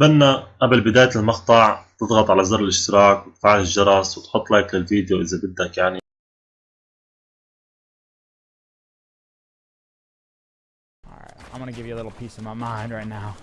بتمنى قبل بداية المقطع تضغط على زر الاشتراك وتفعل الجرس وتحط لايك للفيديو إذا بدك يعني I'm gonna give you a little piece of my mind right now.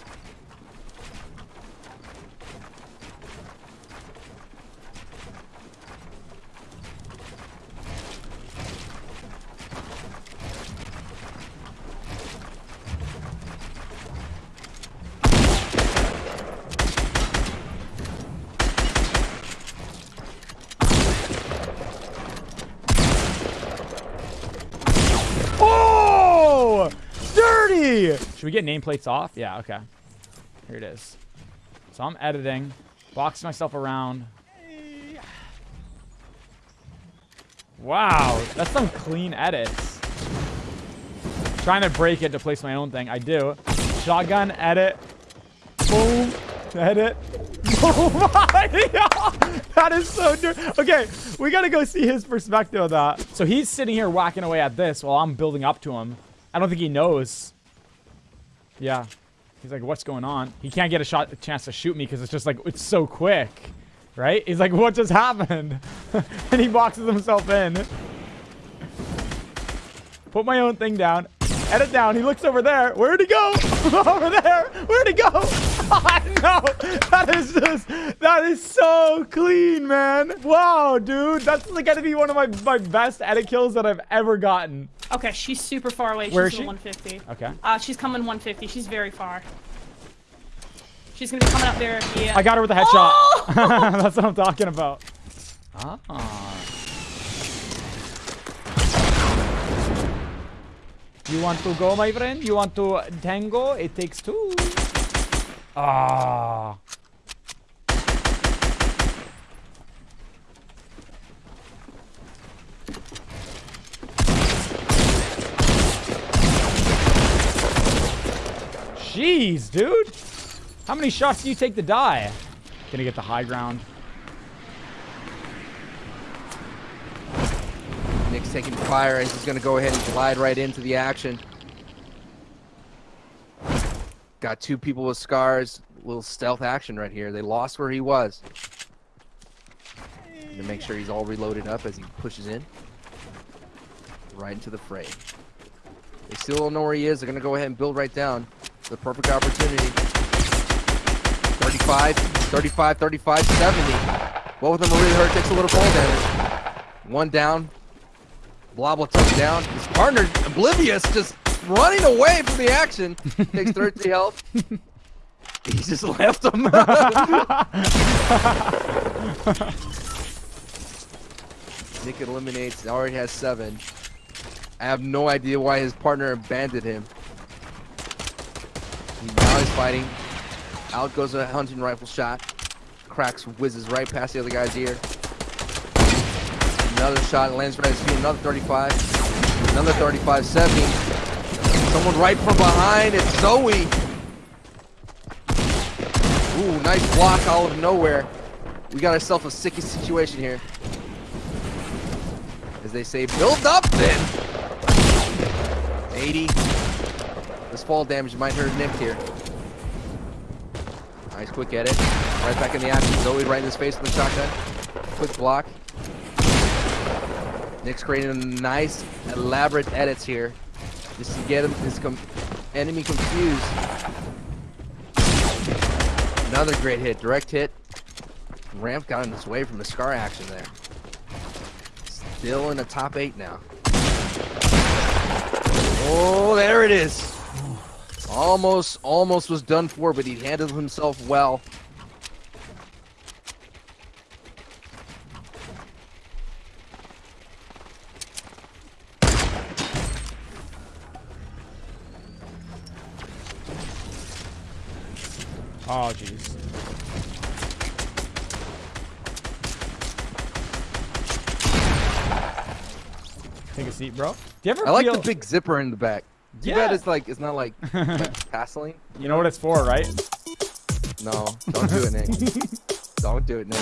Should we get nameplates off? Yeah, okay. Here it is. So I'm editing, boxing myself around. Wow, that's some clean edits. Trying to break it to place my own thing. I do. Shotgun, edit. Boom. Edit. Oh my god! That is so dirty. Okay, we gotta go see his perspective of that. So he's sitting here whacking away at this while I'm building up to him. I don't think he knows. Yeah. He's like, what's going on? He can't get a shot, a chance to shoot me because it's just like, it's so quick. Right? He's like, what just happened? and he boxes himself in. Put my own thing down. Edit down. He looks over there. Where'd he go? over there. Where'd he go? I know. That is just, that is so clean, man. Wow, dude. That's like gotta be one of my, my best edit kills that I've ever gotten. Okay, she's super far away. She's Where is she? 150. Okay. Uh, she's coming 150. She's very far. She's gonna be coming up there. Yeah. I got her with a headshot. Oh! That's what I'm talking about. Ah. You want to go, my friend? You want to tango? It takes two. Ah. Jeez, dude. How many shots do you take to die? Gonna get the high ground. Nick's taking fire and he's to go ahead and glide right into the action. Got two people with scars. Little stealth action right here. They lost where he was. To make sure he's all reloaded up as he pushes in. Right into the fray. They still don't know where he is. They're to go ahead and build right down. The perfect opportunity. 35, 35, 35, 70. Both of them are really hurt. Takes a little fall damage. One down. Blobble took down. His partner, oblivious, just running away from the action. Takes 30 health. He just left him. Nick eliminates. Already has seven. I have no idea why his partner abandoned him. Now he's fighting. Out goes a hunting rifle shot. Cracks, whizzes right past the other guy's ear. Another shot lands right at his feet. Another 35. Another 35. 70. Someone right from behind. It's Zoe. Ooh, nice block out of nowhere. We got ourselves a sicky situation here. As they say, build up then. 80. This fall damage might hurt Nick here. Nice quick edit. Right back in the action. Zoe right in his face with the shotgun. Quick block. Nick's creating nice, elaborate edits here. Just to get him his com enemy confused. Another great hit. Direct hit. Ramp got in his way from the scar action there. Still in the top eight now. Oh, there it is. Almost, almost was done for, but he handled himself well. Oh, jeez. Take a seat, bro. Do you ever I like the big zipper in the back. Too Yeah. bad it's like it's not like, like Vaseline. You know what it's for, right? No, don't do it, Nick. don't do it, Nick.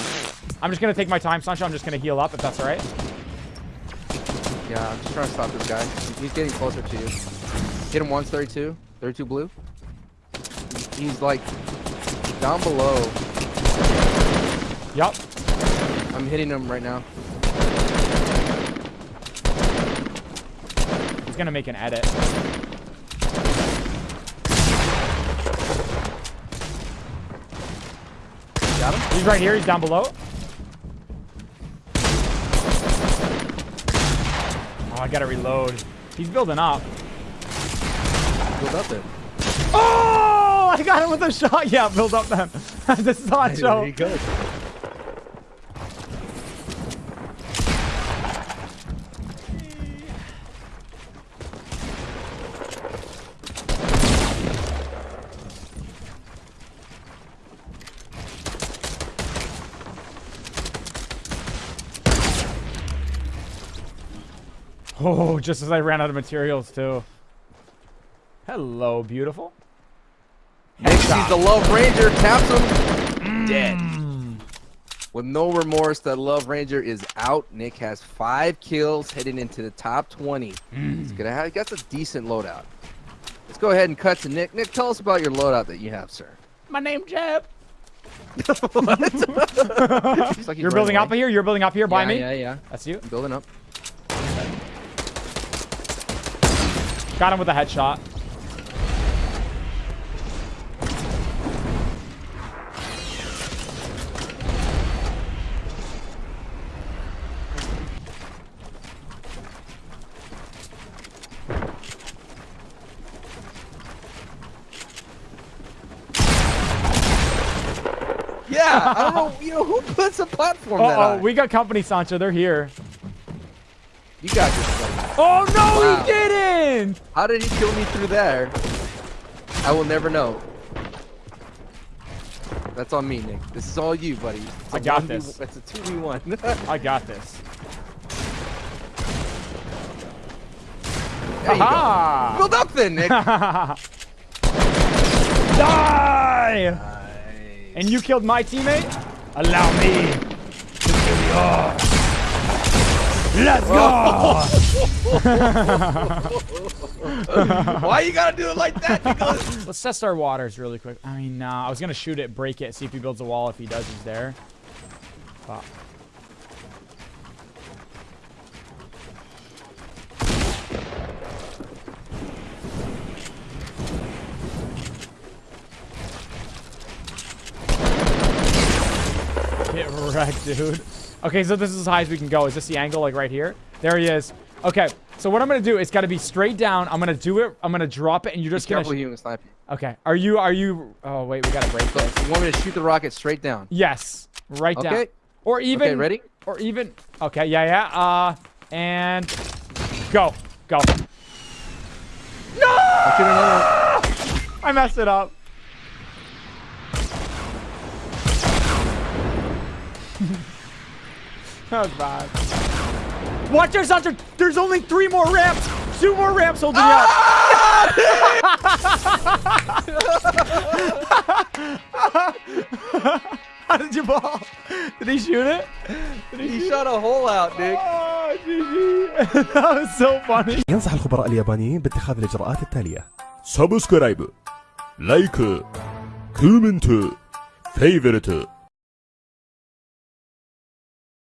I'm just gonna take my time, Sancho. I'm just gonna heal up if that's all right. Yeah, I'm just trying to stop this guy. He's getting closer to you. Hit him once, 32. 32 blue. He's like down below. Yup. I'm hitting him right now. He's gonna make an edit. Got him. He's right here. He's down below. Oh, I gotta reload. He's building up. Build up there. Oh, I got him with a shot. Yeah, build up then. this is not show. There you go. Oh, just as I ran out of materials too. Hello, beautiful. Nick sees the Love Ranger, taps him, mm. dead. With no remorse, the Love Ranger is out. Nick has five kills, heading into the top 20. He's mm. gonna have, he got a decent loadout. Let's go ahead and cut to Nick. Nick, tell us about your loadout that you have, sir. My name Jeb. Like You're running building up here. You're building up here by yeah, me. Yeah, yeah. That's you. I'm building up. Got him with a headshot. Yeah, I don't know. You know who puts a platform Uh that oh, high? we got company, Sancho. They're here. You got this. Oh no, Wow. he didn't. How did he kill me through there? I will never know. That's on me, Nick. This is all you, buddy. I got this. It's a 2v1. I got this. there you go. Aha! Build up then, Nick. Die! And you killed my teammate? Allow me to kill yours. Let's go! Why you gotta do it like that, Nicholas? Let's test our waters really quick. I mean, nah, I was gonna shoot it, break it, see if he builds a wall. If he does, he's there. Fuck. Get wrecked, dude. Okay, so this is as high as we can go. Is this the angle, like right here? There he is. Okay, so what I'm gonna do is gotta be straight down. I'm gonna do it. I'm gonna drop it, and you're just Careful, gonna. he can snipe you. Okay. Are you? Are you? Oh wait, we gotta break So this. you want me to shoot the rocket straight down? Yes, right down. Okay. Or even. Okay, ready? Or even. Okay, yeah, yeah. Uh, and go, go. No! I'll shoot another one. I messed it up. Oh god. Watch there's not. There's only three more ramps. Two more ramps holding ah! up. How did you ball? Did he shoot it? He, he, shot a hole out, Nick. Oh, that was so funny. ينصح الخبراء اليابانيين باتخاذ الإجراءات التالية: سبسكرايب، لايك، كومنت، فيفرت.